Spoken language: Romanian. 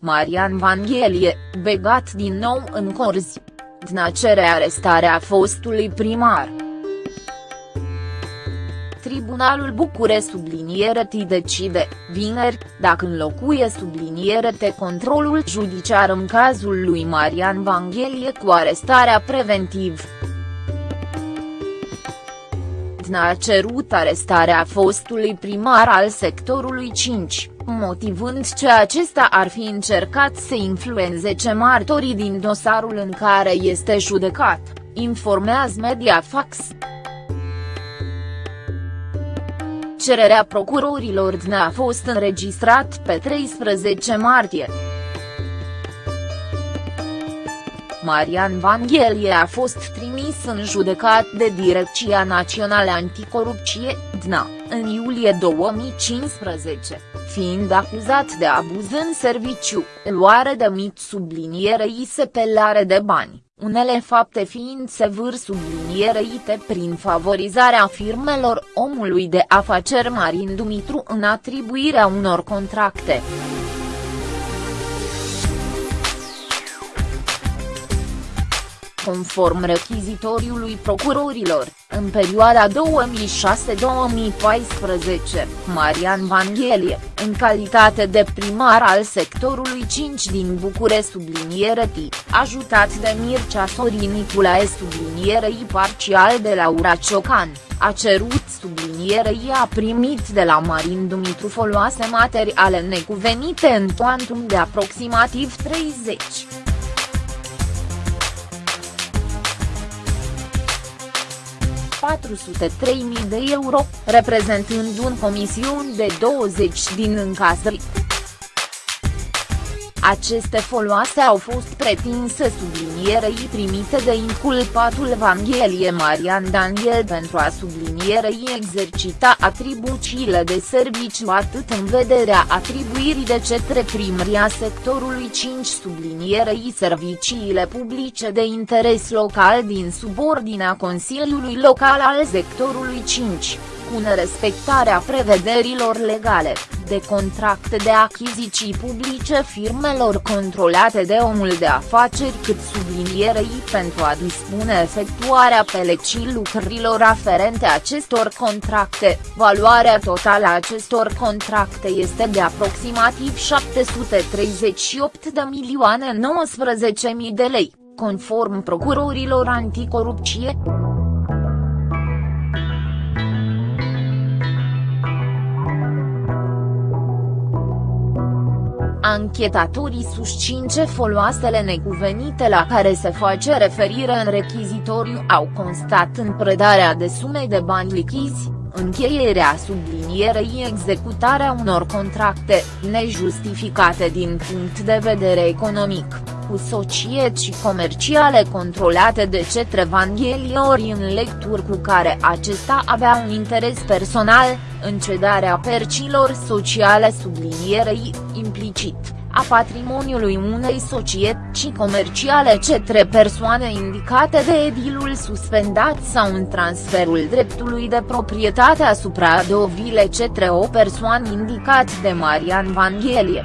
Marian Vanghelie, begat din nou în corzi. Dna cere arestarea fostului primar. Tribunalul Bucure subliniere T decide, vineri, dacă înlocuie subliniere T controlul judiciar în cazul lui Marian Vanghelie cu arestarea preventiv. Dna a cerut arestarea fostului primar al sectorului 5, motivând că acesta ar fi încercat să influențeze martorii din dosarul în care este judecat, informează Mediafax. Cererea procurorilor DNA a fost înregistrat pe 13 martie. Marian Vanghelie a fost trimis în judecat de Direcția Națională Anticorupție, DNA, în iulie 2015, fiind acuzat de abuz în serviciu, luare de mit sublinierei sepelare de bani, unele fapte fiind sevâr sublinierei prin favorizarea firmelor omului de afaceri Marin Dumitru în atribuirea unor contracte. Conform rechizitoriului procurorilor, în perioada 2006-2014, Marian Vanghelie, în calitate de primar al sectorului 5 din Bucure subliniere T, ajutat de Mircea Sorin Niculae sublinierei parcial de Laura Ciocan, a cerut sublinierei a primit de la Marin Dumitru foloase materiale necuvenite în toantum de aproximativ 30. 403.000 de euro, reprezentând un comision de 20 din încasări. Aceste foloase au fost pretinse sublinierei primite de inculpatul Vanghelie Marian Daniel pentru a sublinierei exercita atribuțiile de serviciu atât în vederea atribuirii de cetre primria sectorului 5 sublinierei serviciile publice de interes local din subordinea Consiliului Local al sectorului 5 cu nerespectarea prevederilor legale, de contracte de achiziții publice firmelor controlate de omul de afaceri cât sublinierei pentru a dispune efectuarea pelecii lucrurilor aferente acestor contracte, valoarea totală a acestor contracte este de aproximativ 738 de milioane 19 mii de lei, conform procurorilor anticorupție. Anchetatorii susțin ce foloasele necuvenite la care se face referire în rechizitoriu au constat în predarea de sume de bani lichizi, încheierea sublinierei executarea unor contracte, nejustificate din punct de vedere economic, cu societăți comerciale controlate de cetre Vangheliori în lecturi cu care acesta avea un interes personal, în cedarea percilor sociale sublinierei, implicit, a patrimoniului unei societăți comerciale cetre persoane indicate de edilul suspendat sau în transferul dreptului de proprietate asupra dovile cetre o persoană indicat de Marian Vanghelie.